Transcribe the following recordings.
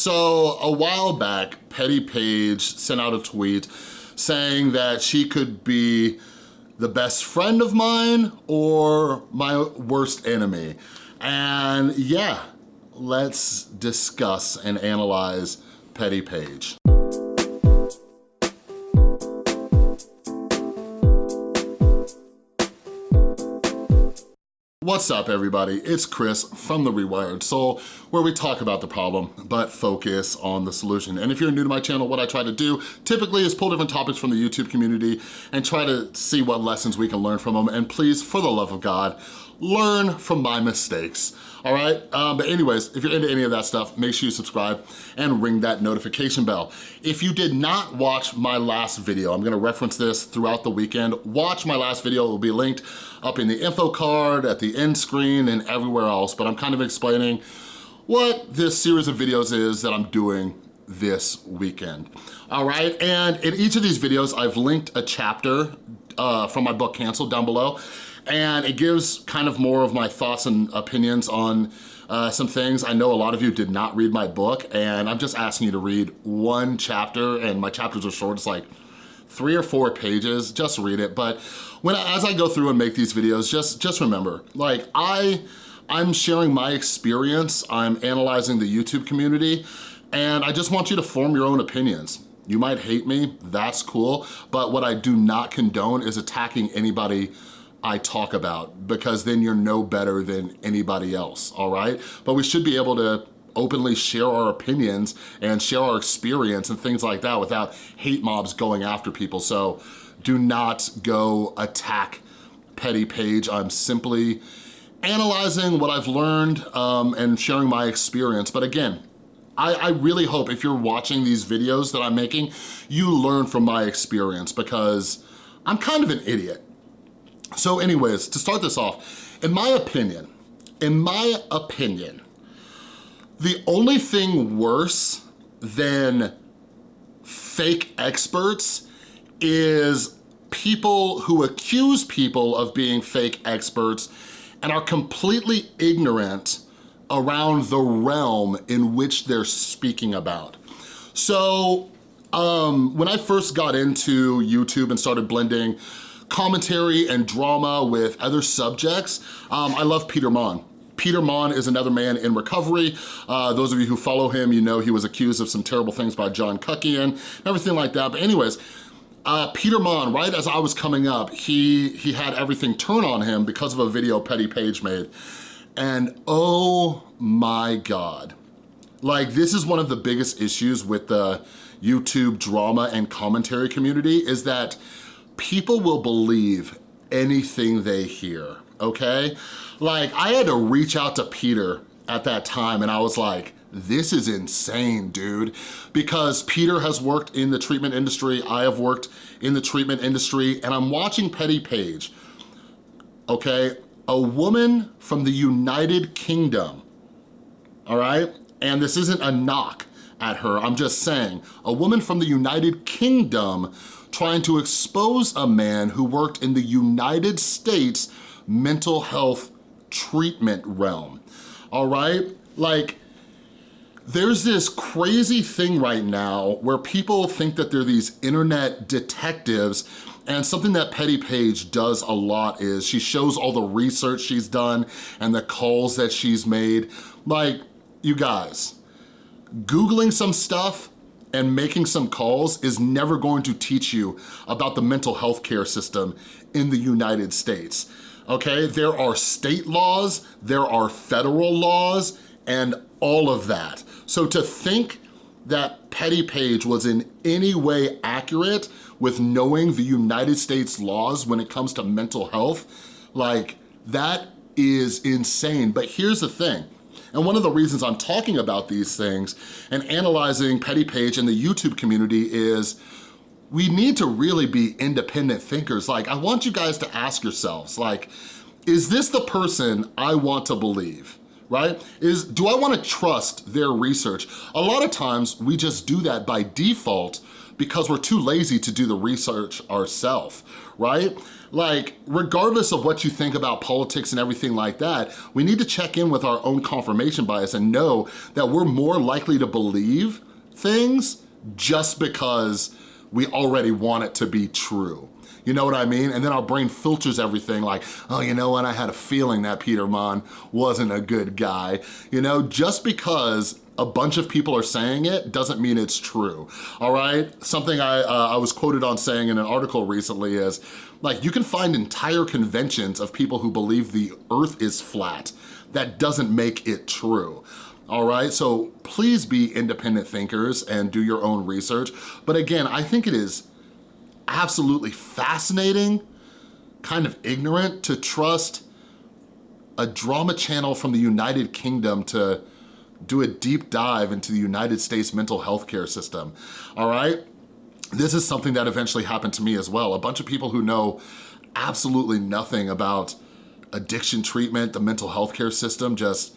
So a while back, Petty Paige sent out a tweet saying that she could be the best friend of mine or my worst enemy. And yeah, let's discuss and analyze Petty Paige. What's up everybody? It's Chris from The Rewired Soul where we talk about the problem but focus on the solution. And if you're new to my channel, what I try to do typically is pull different topics from the YouTube community and try to see what lessons we can learn from them. And please, for the love of God, learn from my mistakes, all right? Um, but anyways, if you're into any of that stuff, make sure you subscribe and ring that notification bell. If you did not watch my last video, I'm gonna reference this throughout the weekend, watch my last video, it will be linked up in the info card, at the end screen, and everywhere else, but I'm kind of explaining what this series of videos is that I'm doing this weekend, all right? And in each of these videos, I've linked a chapter uh, from my book, Canceled, down below and it gives kind of more of my thoughts and opinions on uh, some things. I know a lot of you did not read my book and I'm just asking you to read one chapter and my chapters are short, it's like three or four pages, just read it. But when as I go through and make these videos, just, just remember, like I, I'm sharing my experience, I'm analyzing the YouTube community, and I just want you to form your own opinions. You might hate me, that's cool, but what I do not condone is attacking anybody I talk about because then you're no better than anybody else, all right? But we should be able to openly share our opinions and share our experience and things like that without hate mobs going after people. So do not go attack Petty Paige. I'm simply analyzing what I've learned um, and sharing my experience. But again, I, I really hope if you're watching these videos that I'm making, you learn from my experience because I'm kind of an idiot. So anyways, to start this off, in my opinion, in my opinion, the only thing worse than fake experts is people who accuse people of being fake experts and are completely ignorant around the realm in which they're speaking about. So um, when I first got into YouTube and started blending commentary and drama with other subjects. Um, I love Peter Monn. Peter Monn is another man in recovery. Uh, those of you who follow him, you know he was accused of some terrible things by John Kuckian, everything like that. But anyways, uh, Peter Monn, right as I was coming up, he, he had everything turn on him because of a video Petty Paige made. And oh my God. Like this is one of the biggest issues with the YouTube drama and commentary community is that people will believe anything they hear, okay? Like, I had to reach out to Peter at that time and I was like, this is insane, dude. Because Peter has worked in the treatment industry, I have worked in the treatment industry, and I'm watching Petty Paige, okay? A woman from the United Kingdom, all right? And this isn't a knock at her, I'm just saying, a woman from the United Kingdom trying to expose a man who worked in the United States mental health treatment realm, all right? Like, there's this crazy thing right now where people think that they're these internet detectives and something that Petty Paige does a lot is she shows all the research she's done and the calls that she's made. Like, you guys, Googling some stuff and making some calls is never going to teach you about the mental health care system in the United States, okay? There are state laws, there are federal laws, and all of that. So to think that Petty Paige was in any way accurate with knowing the United States laws when it comes to mental health, like that is insane. But here's the thing, and one of the reasons I'm talking about these things and analyzing Petty Paige and the YouTube community is we need to really be independent thinkers. Like, I want you guys to ask yourselves, like, is this the person I want to believe, right? Is do I wanna trust their research? A lot of times we just do that by default because we're too lazy to do the research ourselves, right? Like, regardless of what you think about politics and everything like that, we need to check in with our own confirmation bias and know that we're more likely to believe things just because we already want it to be true. You know what I mean? And then our brain filters everything like, oh, you know what? I had a feeling that Peter Monn wasn't a good guy. You know, just because a bunch of people are saying it doesn't mean it's true, all right? Something I, uh, I was quoted on saying in an article recently is, like, you can find entire conventions of people who believe the earth is flat. That doesn't make it true all right? So please be independent thinkers and do your own research. But again, I think it is absolutely fascinating, kind of ignorant to trust a drama channel from the United Kingdom to do a deep dive into the United States mental health care system, all right? This is something that eventually happened to me as well. A bunch of people who know absolutely nothing about addiction treatment, the mental health care system, just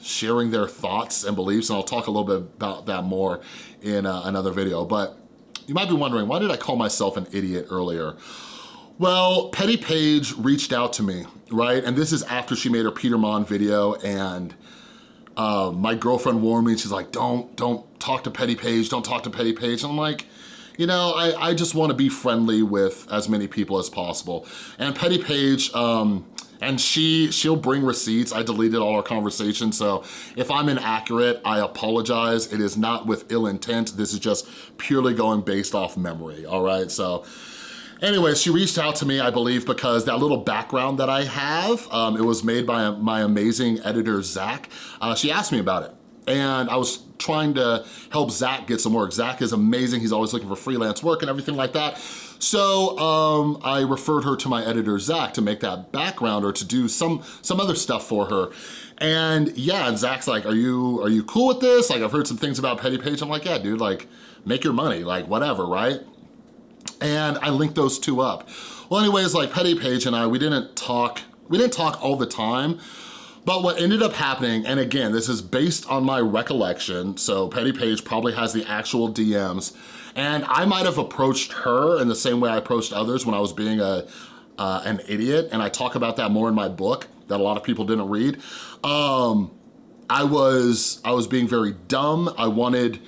sharing their thoughts and beliefs, and I'll talk a little bit about that more in uh, another video. But you might be wondering, why did I call myself an idiot earlier? Well, Petty Paige reached out to me, right? And this is after she made her Peter Monn video and uh, my girlfriend warned me, she's like, don't, don't talk to Petty Paige, don't talk to Petty Paige. And I'm like, you know, I, I just wanna be friendly with as many people as possible. And Petty Paige, um, and she, she'll bring receipts. I deleted all our conversations, so if I'm inaccurate, I apologize. It is not with ill intent. This is just purely going based off memory, all right? So Anyway, she reached out to me, I believe, because that little background that I have, um, it was made by my amazing editor, Zach. Uh, she asked me about it. And I was trying to help Zach get some work. Zach is amazing. He's always looking for freelance work and everything like that. So um, I referred her to my editor, Zach, to make that background or to do some, some other stuff for her. And yeah, and Zach's like, are you, are you cool with this? Like, I've heard some things about Petty Paige. I'm like, yeah, dude, like, make your money, like, whatever, right? and I linked those two up. Well, anyways, like Petty Paige and I, we didn't talk, we didn't talk all the time, but what ended up happening, and again, this is based on my recollection, so Petty Paige probably has the actual DMs, and I might have approached her in the same way I approached others when I was being a uh, an idiot, and I talk about that more in my book that a lot of people didn't read. Um, I was I was being very dumb. I wanted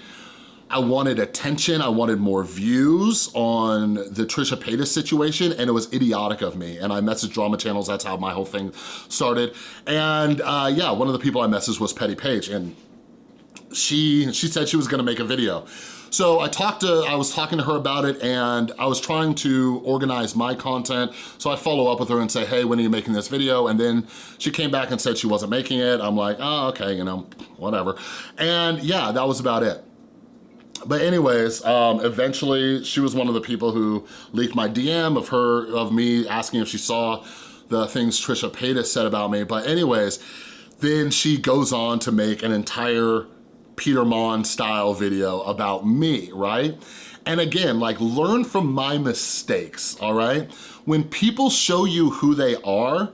I wanted attention, I wanted more views on the Trisha Paytas situation, and it was idiotic of me. And I messaged drama channels, that's how my whole thing started. And uh, yeah, one of the people I messaged was Petty Paige, and she, she said she was gonna make a video. So I talked to, I was talking to her about it and I was trying to organize my content. So I follow up with her and say, hey, when are you making this video? And then she came back and said she wasn't making it. I'm like, oh, okay, you know, whatever. And yeah, that was about it. But anyways, um, eventually she was one of the people who leaked my DM of her, of me asking if she saw the things Trisha Paytas said about me. But anyways, then she goes on to make an entire Peter Monn style video about me, right? And again, like learn from my mistakes, all right? When people show you who they are,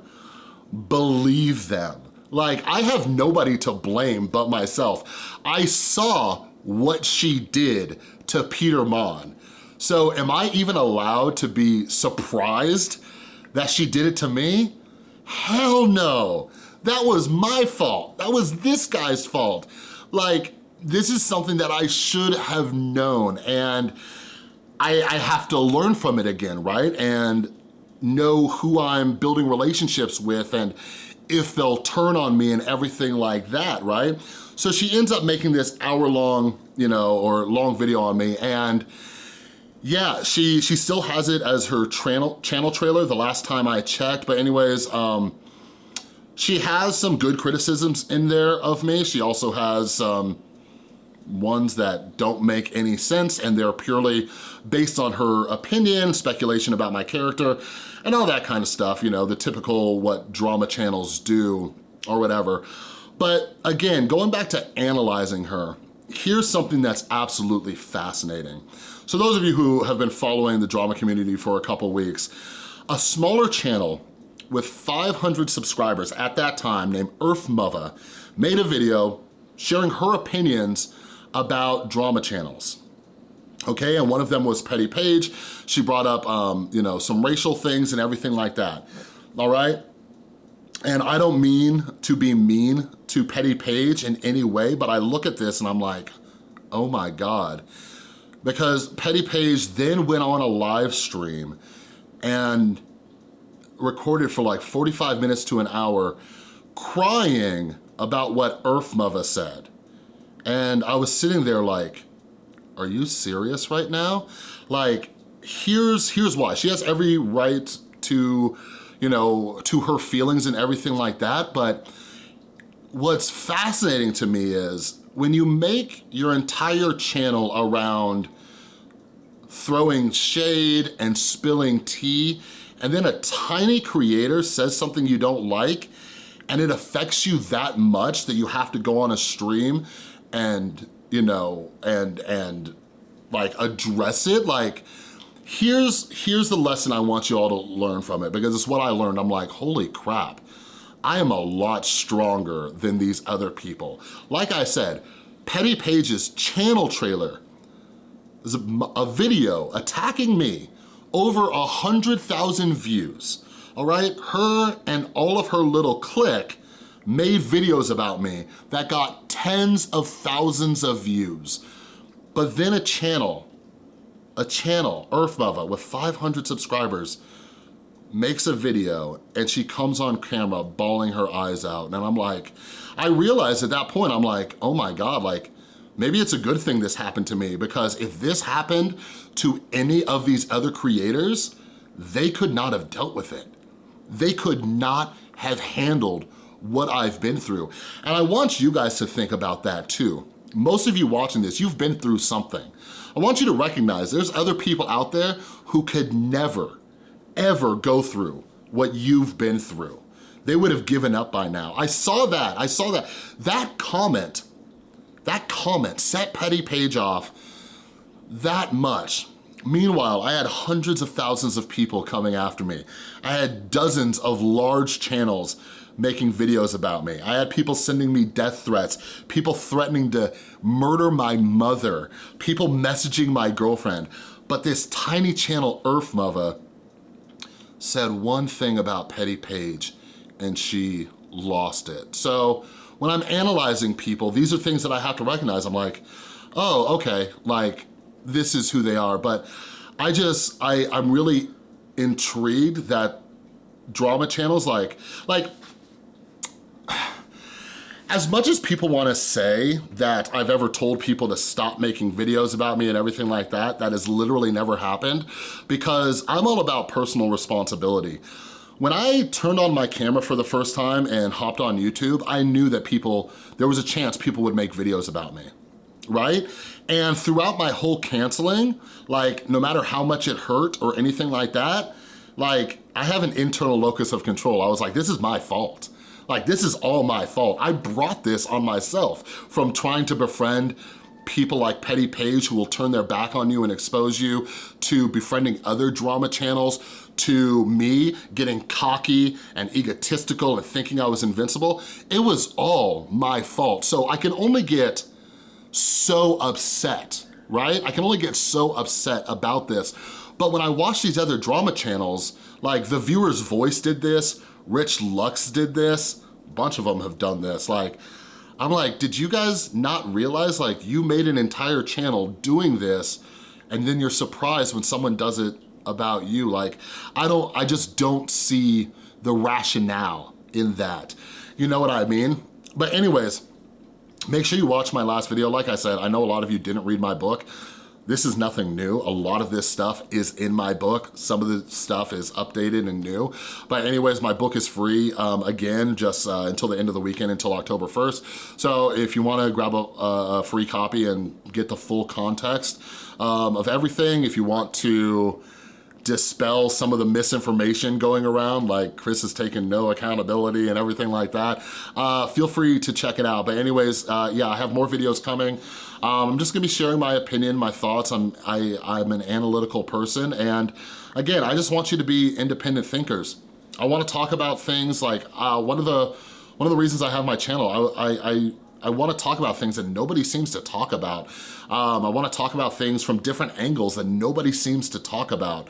believe them. Like I have nobody to blame but myself. I saw what she did to Peter Monn. So am I even allowed to be surprised that she did it to me? Hell no. That was my fault. That was this guy's fault. Like, this is something that I should have known and I, I have to learn from it again, right? And know who I'm building relationships with and if they'll turn on me and everything like that, right? So she ends up making this hour long, you know, or long video on me and yeah, she she still has it as her channel channel trailer the last time I checked. But anyways, um, she has some good criticisms in there of me. She also has um, ones that don't make any sense and they're purely based on her opinion, speculation about my character, and all that kind of stuff, you know, the typical what drama channels do or whatever. But again, going back to analyzing her, here's something that's absolutely fascinating. So those of you who have been following the drama community for a couple weeks, a smaller channel with 500 subscribers at that time named Earth Mother made a video sharing her opinions about drama channels. Okay, and one of them was Petty Paige. She brought up, um, you know, some racial things and everything like that, all right? And I don't mean to be mean to Petty Paige in any way, but I look at this and I'm like, oh my God. Because Petty Paige then went on a live stream and recorded for like 45 minutes to an hour crying about what Earth Mother said. And I was sitting there like, are you serious right now? Like, here's, here's why. She has every right to, you know, to her feelings and everything like that, but what's fascinating to me is when you make your entire channel around throwing shade and spilling tea, and then a tiny creator says something you don't like, and it affects you that much that you have to go on a stream and, you know, and, and like address it, like, here's, here's the lesson I want you all to learn from it because it's what I learned. I'm like, holy crap, I am a lot stronger than these other people. Like I said, Petty Paige's channel trailer is a, a video attacking me over a 100,000 views all right? Her and all of her little clique made videos about me that got tens of thousands of views. But then a channel, a channel, Earth Mother, with 500 subscribers, makes a video and she comes on camera bawling her eyes out. And I'm like, I realized at that point, I'm like, oh my God, like, maybe it's a good thing this happened to me because if this happened to any of these other creators, they could not have dealt with it. They could not have handled what I've been through. And I want you guys to think about that too. Most of you watching this, you've been through something. I want you to recognize there's other people out there who could never, ever go through what you've been through. They would have given up by now. I saw that, I saw that. That comment, that comment set Petty Paige off that much Meanwhile, I had hundreds of thousands of people coming after me. I had dozens of large channels making videos about me. I had people sending me death threats, people threatening to murder my mother, people messaging my girlfriend. But this tiny channel, Earth Mother, said one thing about Petty Paige and she lost it. So when I'm analyzing people, these are things that I have to recognize. I'm like, oh, okay, like this is who they are. But I just, I, I'm really intrigued that drama channels like, like, as much as people wanna say that I've ever told people to stop making videos about me and everything like that, that has literally never happened because I'm all about personal responsibility. When I turned on my camera for the first time and hopped on YouTube, I knew that people, there was a chance people would make videos about me right? And throughout my whole canceling, like no matter how much it hurt or anything like that, like I have an internal locus of control. I was like, this is my fault. Like this is all my fault. I brought this on myself from trying to befriend people like Petty Paige who will turn their back on you and expose you, to befriending other drama channels, to me getting cocky and egotistical and thinking I was invincible. It was all my fault. So I can only get so upset, right? I can only get so upset about this. But when I watch these other drama channels, like The Viewer's Voice did this, Rich Lux did this, a bunch of them have done this. Like, I'm like, did you guys not realize like you made an entire channel doing this and then you're surprised when someone does it about you? Like, I don't, I just don't see the rationale in that. You know what I mean? But anyways, Make sure you watch my last video. Like I said, I know a lot of you didn't read my book. This is nothing new. A lot of this stuff is in my book. Some of the stuff is updated and new. But anyways, my book is free, um, again, just uh, until the end of the weekend, until October 1st. So if you wanna grab a, a free copy and get the full context um, of everything, if you want to dispel some of the misinformation going around, like Chris has taken no accountability and everything like that, uh, feel free to check it out. But anyways, uh, yeah, I have more videos coming. Um, I'm just gonna be sharing my opinion, my thoughts. I'm, I, I'm an analytical person. And again, I just want you to be independent thinkers. I wanna talk about things like, uh, one of the one of the reasons I have my channel, I, I, I I wanna talk about things that nobody seems to talk about. Um, I wanna talk about things from different angles that nobody seems to talk about,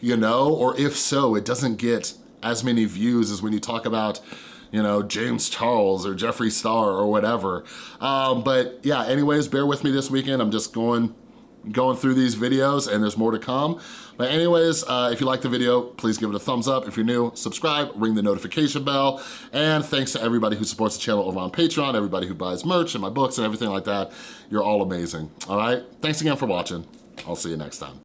you know? Or if so, it doesn't get as many views as when you talk about you know, James Charles or Jeffree Star or whatever. Um, but yeah, anyways, bear with me this weekend. I'm just going going through these videos and there's more to come. But anyways, uh, if you like the video, please give it a thumbs up. If you're new, subscribe, ring the notification bell. And thanks to everybody who supports the channel over on Patreon, everybody who buys merch and my books and everything like that. You're all amazing, all right? Thanks again for watching. I'll see you next time.